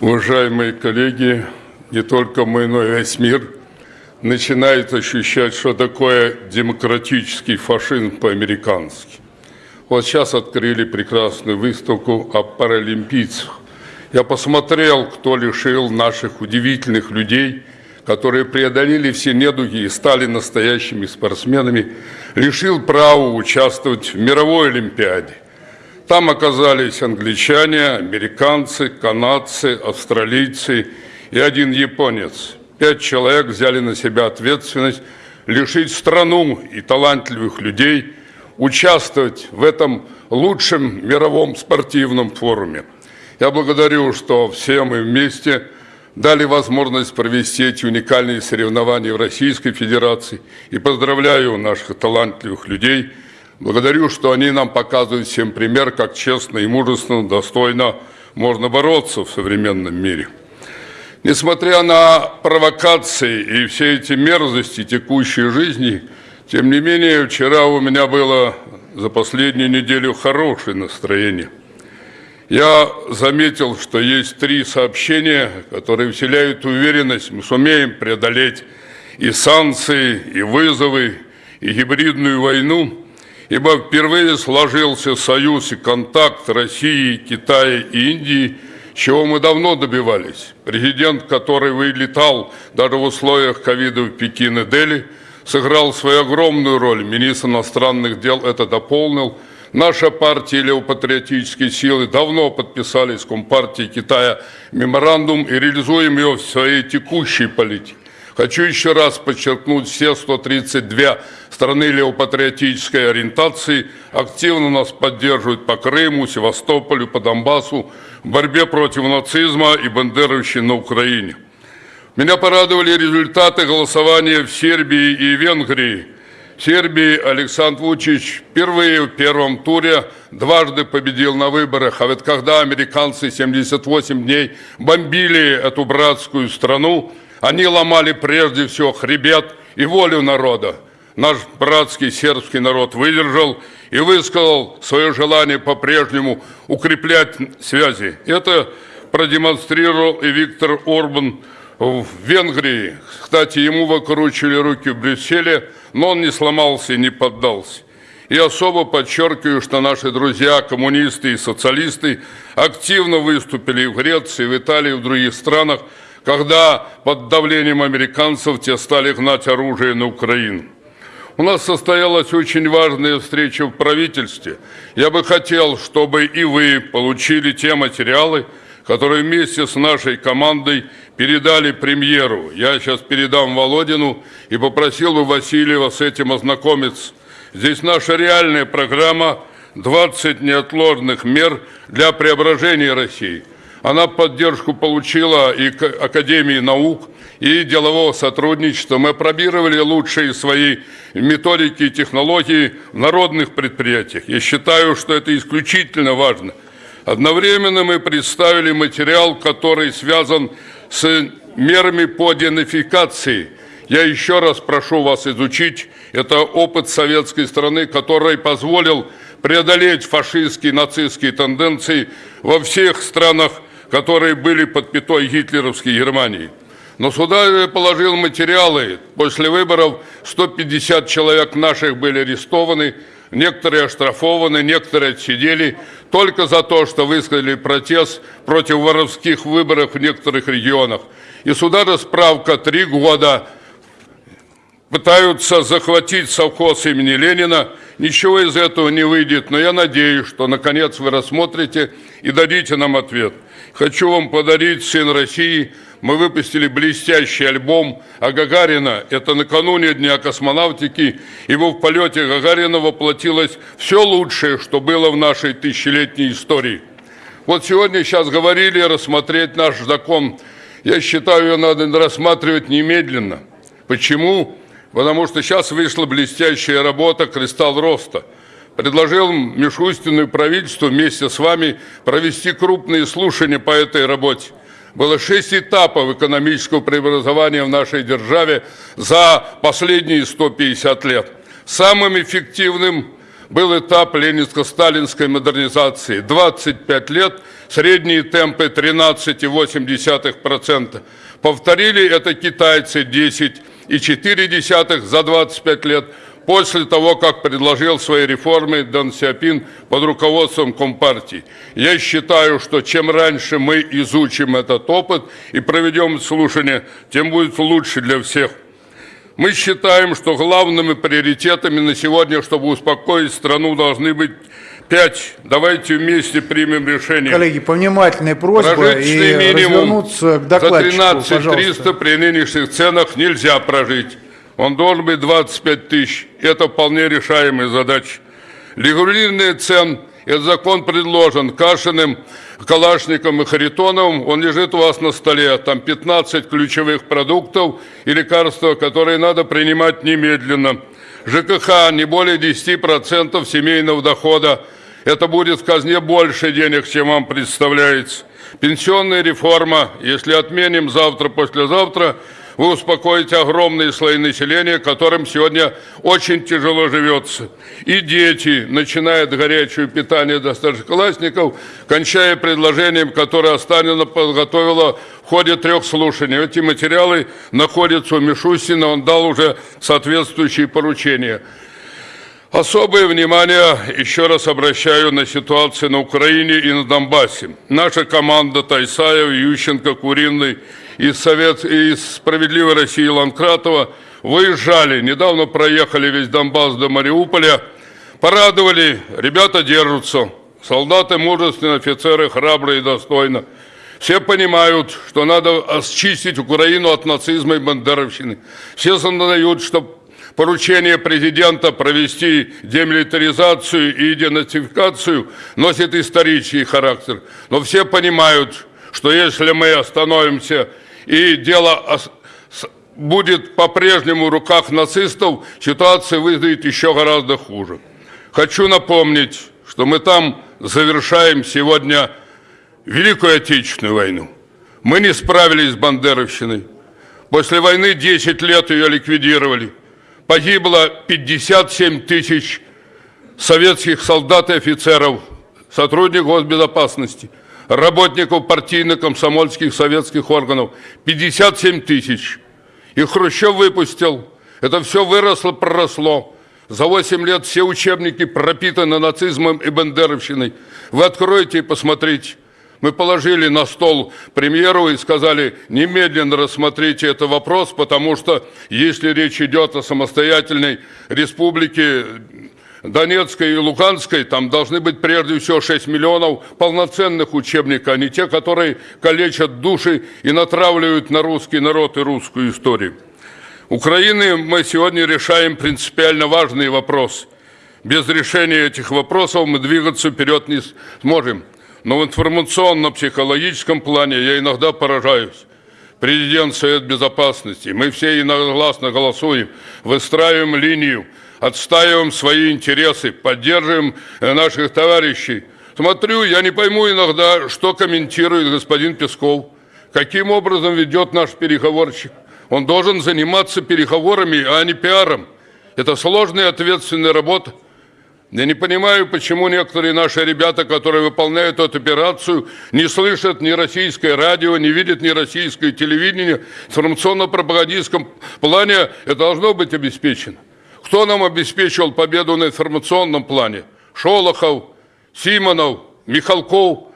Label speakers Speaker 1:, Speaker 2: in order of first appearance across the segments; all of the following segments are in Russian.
Speaker 1: Уважаемые коллеги, не только мы, но и весь мир начинает ощущать, что такое демократический фашизм по-американски. Вот сейчас открыли прекрасную выставку о паралимпийцах. Я посмотрел, кто лишил наших удивительных людей, которые преодолели все недуги и стали настоящими спортсменами, лишил права участвовать в мировой Олимпиаде. Там оказались англичане, американцы, канадцы, австралийцы и один японец. Пять человек взяли на себя ответственность лишить страну и талантливых людей участвовать в этом лучшем мировом спортивном форуме. Я благодарю, что все мы вместе дали возможность провести эти уникальные соревнования в Российской Федерации и поздравляю наших талантливых людей – Благодарю, что они нам показывают всем пример, как честно и мужественно, достойно можно бороться в современном мире. Несмотря на провокации и все эти мерзости текущей жизни, тем не менее, вчера у меня было за последнюю неделю хорошее настроение. Я заметил, что есть три сообщения, которые вселяют уверенность, мы сумеем преодолеть и санкции, и вызовы, и гибридную войну – ибо впервые сложился союз и контакт России, Китая и Индии, чего мы давно добивались. Президент, который вылетал даже в условиях ковида в Пекин и Дели, сыграл свою огромную роль. Министр иностранных дел это дополнил. Наша партия Левопатриотические силы давно подписали с Компартией Китая меморандум и реализуем ее в своей текущей политике. Хочу еще раз подчеркнуть, все 132 страны левопатриотической ориентации активно нас поддерживают по Крыму, Севастополю, по Донбассу в борьбе против нацизма и бандеровщины на Украине. Меня порадовали результаты голосования в Сербии и Венгрии. В Сербии Александр Вучич впервые в первом туре дважды победил на выборах. А ведь когда американцы 78 дней бомбили эту братскую страну, они ломали прежде всего хребет и волю народа. Наш братский сербский народ выдержал и высказал свое желание по-прежнему укреплять связи. Это продемонстрировал и Виктор Орбан в Венгрии. Кстати, ему выкручивали руки в Брюсселе, но он не сломался и не поддался. И особо подчеркиваю, что наши друзья, коммунисты и социалисты, активно выступили в Греции, в Италии, в других странах, когда под давлением американцев те стали гнать оружие на Украину. У нас состоялась очень важная встреча в правительстве. Я бы хотел, чтобы и вы получили те материалы, которые вместе с нашей командой передали премьеру. Я сейчас передам Володину и попросил бы Васильева с этим ознакомиться. Здесь наша реальная программа «20 неотложных мер для преображения России». Она поддержку получила и Академии наук, и делового сотрудничества. Мы пробировали лучшие свои методики и технологии в народных предприятиях. Я считаю, что это исключительно важно. Одновременно мы представили материал, который связан с мерами по денификации. Я еще раз прошу вас изучить. Это опыт советской страны, который позволил преодолеть фашистские, нацистские тенденции во всех странах которые были под пятой гитлеровской Германии. Но сюда положил материалы. После выборов 150 человек наших были арестованы, некоторые оштрафованы, некоторые отсидели только за то, что высказали протест против воровских выборов в некоторых регионах. И сюда расправка три года пытаются захватить совхоз имени Ленина. Ничего из этого не выйдет, но я надеюсь, что наконец вы рассмотрите и дадите нам ответ. Хочу вам подарить «Сын России». Мы выпустили блестящий альбом о Гагарина. Это накануне Дня космонавтики. Его в полете Гагарина воплотилось все лучшее, что было в нашей тысячелетней истории. Вот сегодня сейчас говорили рассмотреть наш закон. Я считаю, ее надо рассматривать немедленно. Почему? Потому что сейчас вышла блестящая работа «Кристалл роста» предложил Мишустину и правительству вместе с вами провести крупные слушания по этой работе. Было шесть этапов экономического преобразования в нашей державе за последние 150 лет. Самым эффективным был этап ленинско-сталинской модернизации. 25 лет, средние темпы 13,8%. Повторили это китайцы 10,4% за 25 лет после того, как предложил свои реформы Дэн Сяопин под руководством Компартии. Я считаю, что чем раньше мы изучим этот опыт и проведем слушание, тем будет лучше для всех. Мы считаем, что главными приоритетами на сегодня, чтобы успокоить страну, должны быть пять. Давайте вместе примем решение.
Speaker 2: Коллеги, повнимательная просьба
Speaker 1: Прожиточный
Speaker 2: и
Speaker 1: минимум
Speaker 2: развернуться к
Speaker 1: за
Speaker 2: докладчику,
Speaker 1: 13
Speaker 2: пожалуйста.
Speaker 1: 300 при нынешних ценах нельзя прожить. Он должен быть 25 тысяч. Это вполне решаемая задача. Регулирование цен. Этот закон предложен Кашиным, Калашником и Харитоновым. Он лежит у вас на столе. Там 15 ключевых продуктов и лекарства, которые надо принимать немедленно. ЖКХ не более 10% семейного дохода. Это будет в казне больше денег, чем вам представляется. Пенсионная реформа, если отменим завтра, послезавтра, вы успокоите огромные слои населения, которым сегодня очень тяжело живется. И дети, начиная от горячего питания до старшеклассников, кончая предложением, которое Останина подготовила в ходе трех слушаний. Эти материалы находятся у Мишустина, он дал уже соответствующие поручения. Особое внимание еще раз обращаю на ситуацию на Украине и на Донбассе. Наша команда Тайсаев, Ющенко, Куриный из, Совет... из «Справедливой России» Ланкратова выезжали. Недавно проехали весь Донбасс до Мариуполя. Порадовали, ребята держатся. Солдаты мужественные, офицеры храбрые и достойно. Все понимают, что надо очистить Украину от нацизма и бандеровщины. Все сознают, что поручение президента провести демилитаризацию и денацификацию носит исторический характер. Но все понимают, что если мы остановимся и дело будет по-прежнему в руках нацистов, ситуация выглядит еще гораздо хуже. Хочу напомнить, что мы там завершаем сегодня Великую Отечественную войну. Мы не справились с Бандеровщиной. После войны 10 лет ее ликвидировали. Погибло 57 тысяч советских солдат и офицеров, сотрудников госбезопасности, работников партийно-комсомольских советских органов. 57 тысяч. И Хрущев выпустил. Это все выросло, проросло. За 8 лет все учебники пропитаны нацизмом и бандеровщиной. Вы откроете и посмотрите. Мы положили на стол премьеру и сказали, немедленно рассмотрите этот вопрос, потому что если речь идет о самостоятельной республике Донецкой и Луганской, там должны быть прежде всего 6 миллионов полноценных учебников, а не те, которые калечат души и натравливают на русский народ и русскую историю. Украины мы сегодня решаем принципиально важный вопрос. Без решения этих вопросов мы двигаться вперед не сможем. Но в информационно-психологическом плане я иногда поражаюсь. Президент Совет Безопасности, мы все единогласно голосуем, выстраиваем линию, отстаиваем свои интересы, поддерживаем э, наших товарищей. Смотрю, я не пойму иногда, что комментирует господин Песков, каким образом ведет наш переговорщик. Он должен заниматься переговорами, а не пиаром. Это сложная и ответственная работа. Я не понимаю, почему некоторые наши ребята, которые выполняют эту операцию, не слышат ни российское радио, не видят ни российское телевидение. В информационно-пропагандистском плане это должно быть обеспечено. Кто нам обеспечивал победу на информационном плане? Шолохов, Симонов, Михалков.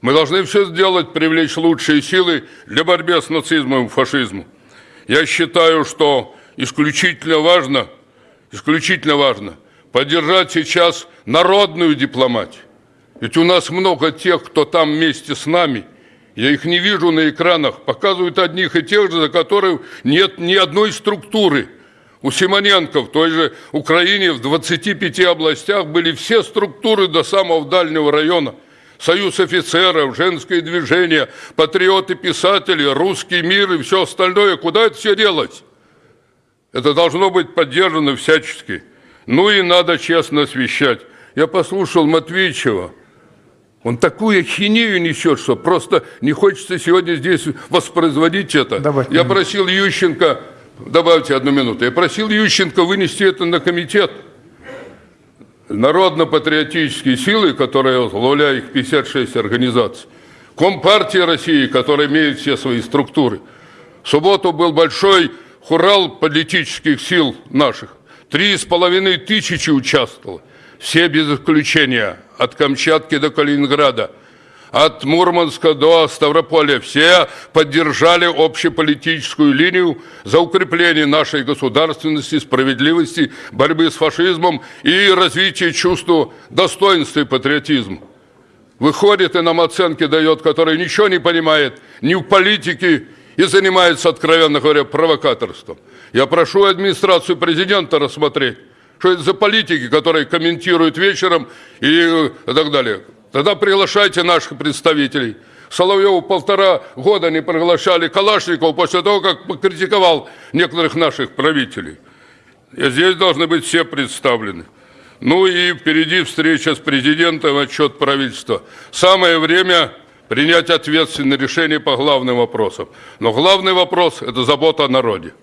Speaker 1: Мы должны все сделать, привлечь лучшие силы для борьбы с нацизмом и фашизмом. Я считаю, что исключительно важно, исключительно важно – поддержать сейчас народную дипломатию. Ведь у нас много тех, кто там вместе с нами. Я их не вижу на экранах. Показывают одних и тех же, за которых нет ни одной структуры. У Симоненко в той же Украине в 25 областях были все структуры до самого дальнего района. Союз офицеров, женское движение, патриоты-писатели, русский мир и все остальное. Куда это все делать? Это должно быть поддержано всячески. Ну и надо честно освещать. Я послушал Матвеичева. Он такую хинею несет, что просто не хочется сегодня здесь воспроизводить это.
Speaker 2: Добавьте
Speaker 1: Я просил Ющенко, добавьте одну минуту, я просил Ющенко вынести это на комитет. народно-патриотические силы, которые возглавляют их 56 организаций, Компартия России, которая имеет все свои структуры. В субботу был большой хурал политических сил наших. Три с половиной тысячи участвовало. Все без исключения, от Камчатки до Калининграда – от Мурманска до Ставрополя. Все поддержали общеполитическую линию за укрепление нашей государственности, справедливости, борьбы с фашизмом и развитие чувства достоинства и патриотизма. Выходит и нам оценки дает, который ничего не понимает ни в политике и занимается, откровенно говоря, провокаторством. Я прошу администрацию президента рассмотреть, что это за политики, которые комментируют вечером и так далее. Тогда приглашайте наших представителей. Соловьеву полтора года не приглашали Калашникова после того, как покритиковал некоторых наших правителей. И здесь должны быть все представлены. Ну и впереди встреча с президентом, отчет правительства. Самое время принять ответственное решение по главным вопросам. Но главный вопрос – это забота о народе.